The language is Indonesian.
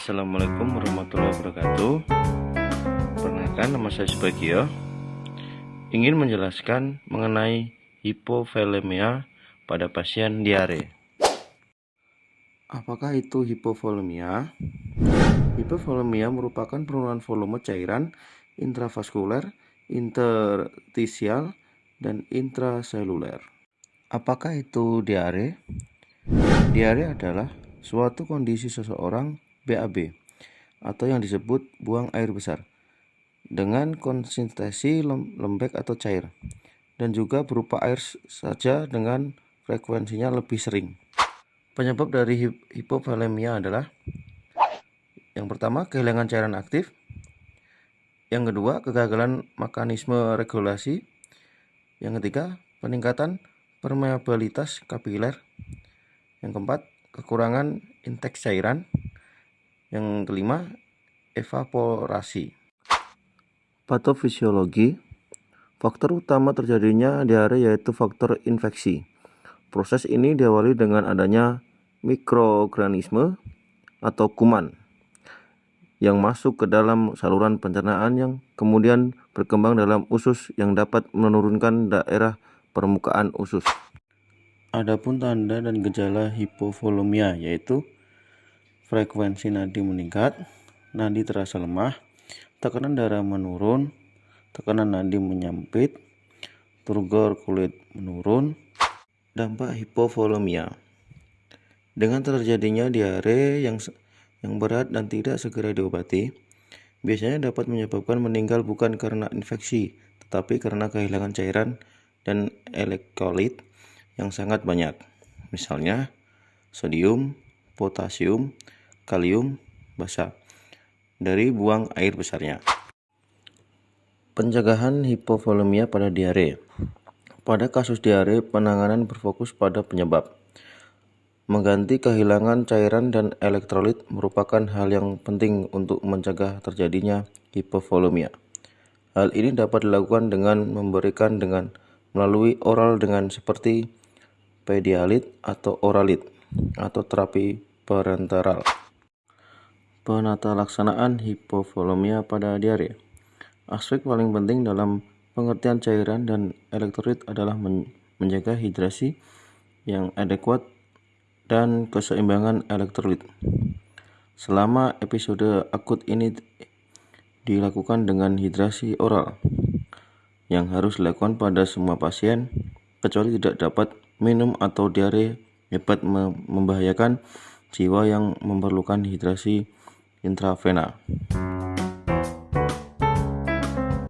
Assalamualaikum warahmatullahi wabarakatuh Perkenalkan nama saya Subagio Ingin menjelaskan mengenai hipovolemia pada pasien diare Apakah itu hipovolemia? Hipovolemia merupakan penurunan volume cairan intravaskuler, interstisial, dan intraseluler. Apakah itu diare? Diare adalah suatu kondisi seseorang BAB atau yang disebut buang air besar dengan konsistensi lembek atau cair dan juga berupa air saja dengan frekuensinya lebih sering. Penyebab dari hipovolemia adalah yang pertama kehilangan cairan aktif, yang kedua kegagalan mekanisme regulasi, yang ketiga peningkatan permeabilitas kapiler, yang keempat kekurangan intake cairan, yang kelima, evaporasi. Patofisiologi Faktor utama terjadinya diare yaitu faktor infeksi. Proses ini diawali dengan adanya mikroorganisme atau kuman yang masuk ke dalam saluran pencernaan yang kemudian berkembang dalam usus yang dapat menurunkan daerah permukaan usus. Adapun tanda dan gejala hipovolemia yaitu frekuensi nadi meningkat, nadi terasa lemah, tekanan darah menurun, tekanan nadi menyempit, turgor kulit menurun, dampak hipovolemia. Dengan terjadinya diare yang yang berat dan tidak segera diobati, biasanya dapat menyebabkan meninggal bukan karena infeksi, tetapi karena kehilangan cairan dan elektrolit yang sangat banyak. Misalnya, sodium, potasium, kalium basah dari buang air besarnya. Pencegahan hipovolemia pada diare. Pada kasus diare, penanganan berfokus pada penyebab. Mengganti kehilangan cairan dan elektrolit merupakan hal yang penting untuk mencegah terjadinya hipovolemia. Hal ini dapat dilakukan dengan memberikan dengan melalui oral dengan seperti pedialit atau oralit atau terapi parenteral. Penata laksanaan hipovolemia pada diare. Aspek paling penting dalam pengertian cairan dan elektrolit adalah menjaga hidrasi yang adekuat dan keseimbangan elektrolit. Selama episode akut ini dilakukan dengan hidrasi oral yang harus dilakukan pada semua pasien kecuali tidak dapat minum atau diare hebat membahayakan jiwa yang memerlukan hidrasi intrafena.